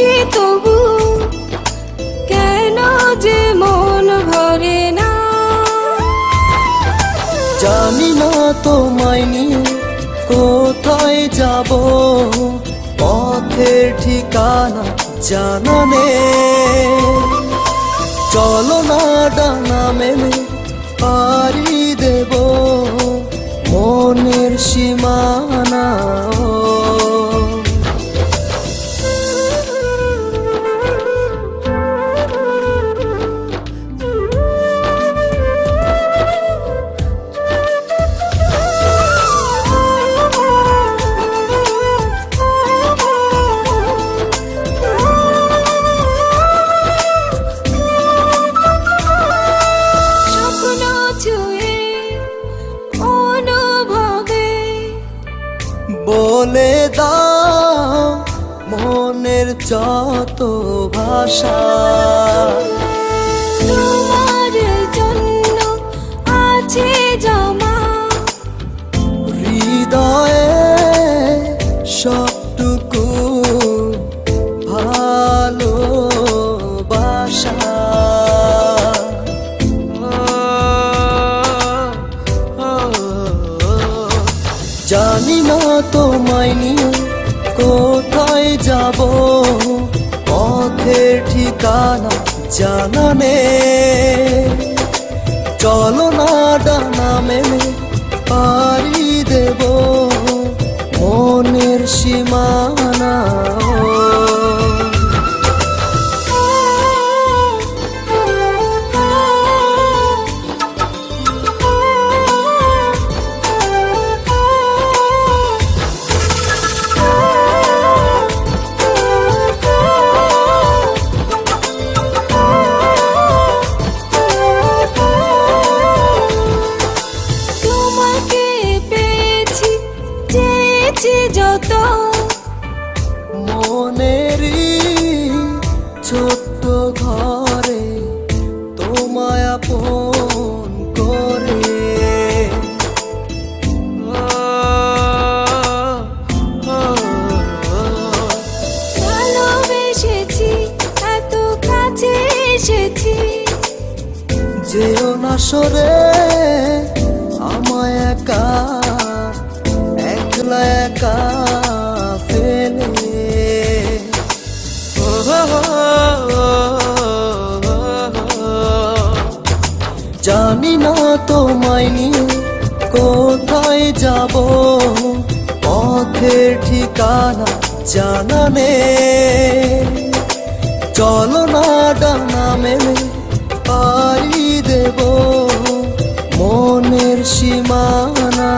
ভালোবাসি তবু কেন যে মন ভরে না? জানি না তোমায় নিয়ে কোথায় যাব, পথের ঠিকানা জানা নেই চলো না ডানা মেলে পারি দেব, মনের সীমানা। বলে দাও মনের যত ভাষা। জানি না তোমায় নিয়ে কোথায় যাব। পথের ঠিকানা জানা নেই। ছোট্ট ঘরে তোমায় আপন করে। ভালোবেসেছি এত কাছে এসেছি। যেও না সরে আমায় একা একলা একা। জানি না তোমায় নিয়ে কোথায় যাব। পথের ঠিকানা জানা নেই। চলো না ডানা মেলে, পাড়ি দেব। মনের সীমানা